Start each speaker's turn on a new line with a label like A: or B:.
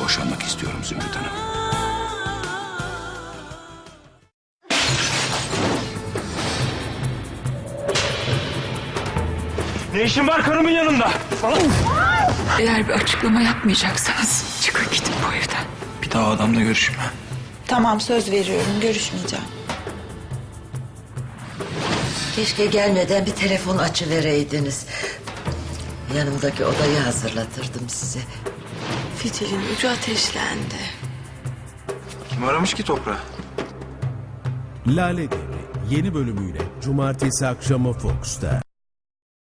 A: boşanmak istiyorum Zümrüt Hanım.
B: Ne işin var karımın yanında?
C: Eğer bir açıklama yapmayacaksanız çıkın gidin bu evden.
D: Bir daha adamla görüşme.
E: Tamam söz veriyorum görüşmeyeceğim.
F: Keşke gelmeden bir telefon açıvereydiniz. Yanımdaki odayı hazırlatırdım size.
E: Fitilin ucu ateşlendi.
D: Kim aramış ki toprağı?
G: Lale Devri yeni bölümüyle Cumartesi akşamı Fox'ta.